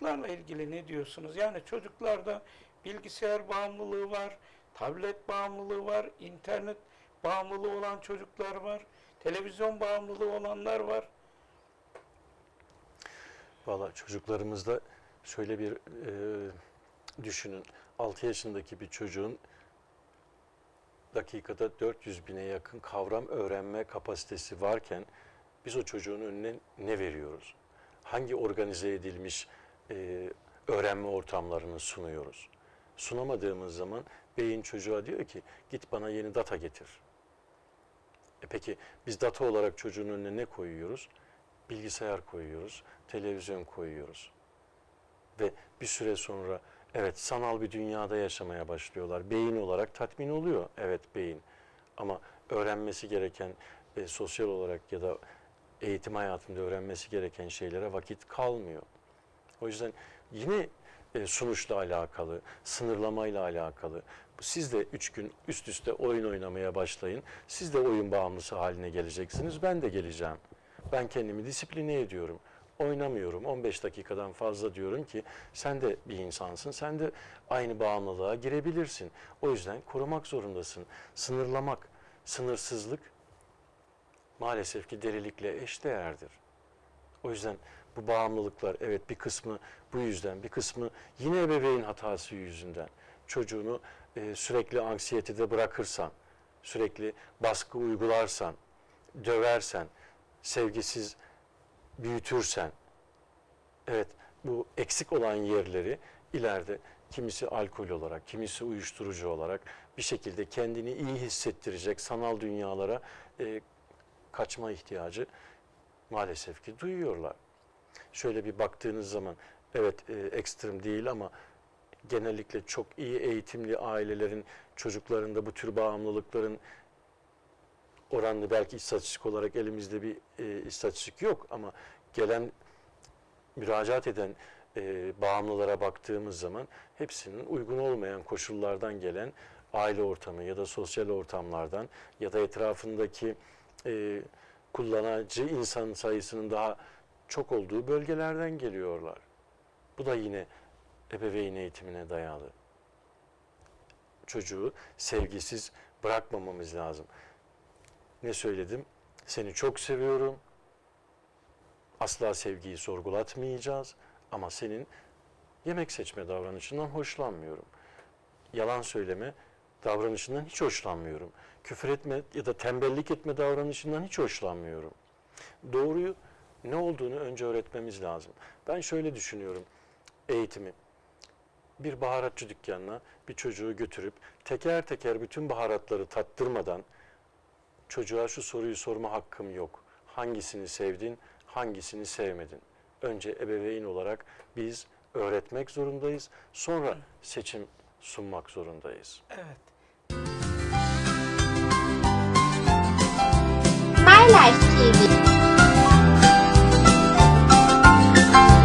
Bunlarla ilgili ne diyorsunuz? Yani çocuklarda bilgisayar bağımlılığı var, tablet bağımlılığı var, internet bağımlılığı olan çocuklar var, televizyon bağımlılığı olanlar var. Valla çocuklarımızda şöyle bir e, düşünün. 6 yaşındaki bir çocuğun dakikada 400 bine yakın kavram öğrenme kapasitesi varken biz o çocuğun önüne ne veriyoruz? Hangi organize edilmiş e, öğrenme ortamlarını sunuyoruz? Sunamadığımız zaman beyin çocuğa diyor ki git bana yeni data getir. E peki biz data olarak çocuğun önüne ne koyuyoruz? Bilgisayar koyuyoruz, televizyon koyuyoruz. Ve bir süre sonra evet sanal bir dünyada yaşamaya başlıyorlar. Beyin olarak tatmin oluyor. Evet beyin. Ama öğrenmesi gereken e, sosyal olarak ya da eğitim hayatında öğrenmesi gereken şeylere vakit kalmıyor. O yüzden yine e, sunuşla alakalı, sınırlamayla alakalı. Siz de üç gün üst üste oyun oynamaya başlayın. Siz de oyun bağımlısı haline geleceksiniz. Ben de geleceğim. Ben kendimi disipline ediyorum. Oynamıyorum. 15 dakikadan fazla diyorum ki sen de bir insansın. Sen de aynı bağımlılığa girebilirsin. O yüzden korumak zorundasın. Sınırlamak, sınırsızlık maalesef ki delilikle eşdeğerdir. O yüzden bu bağımlılıklar evet bir kısmı bu yüzden, bir kısmı yine ebeveyn hatası yüzünden. Çocuğunu e, sürekli anksiyetede bırakırsan, sürekli baskı uygularsan, döversen, sevgisiz büyütürsen, evet bu eksik olan yerleri ileride kimisi alkol olarak, kimisi uyuşturucu olarak bir şekilde kendini iyi hissettirecek sanal dünyalara e, kaçma ihtiyacı maalesef ki duyuyorlar. Şöyle bir baktığınız zaman evet e, ekstrem değil ama genellikle çok iyi eğitimli ailelerin çocuklarında bu tür bağımlılıkların oranlı belki istatistik olarak elimizde bir e, istatistik yok ama gelen müracaat eden e, bağımlılara baktığımız zaman hepsinin uygun olmayan koşullardan gelen aile ortamı ya da sosyal ortamlardan ya da etrafındaki e, kullanıcı insan sayısının daha çok olduğu bölgelerden geliyorlar. Bu da yine ebeveyn eğitimine dayalı. Çocuğu sevgisiz bırakmamamız lazım. Ne söyledim? Seni çok seviyorum. Asla sevgiyi sorgulatmayacağız ama senin yemek seçme davranışından hoşlanmıyorum. Yalan söyleme davranışından hiç hoşlanmıyorum. Küfür etme ya da tembellik etme davranışından hiç hoşlanmıyorum. Doğruyu ne olduğunu önce öğretmemiz lazım. Ben şöyle düşünüyorum eğitimi. Bir baharatçı dükkanına bir çocuğu götürüp teker teker bütün baharatları tattırmadan çocuğa şu soruyu sorma hakkım yok. Hangisini sevdin, hangisini sevmedin? Önce ebeveyn olarak biz öğretmek zorundayız. Sonra seçim sunmak zorundayız. Evet. Life TV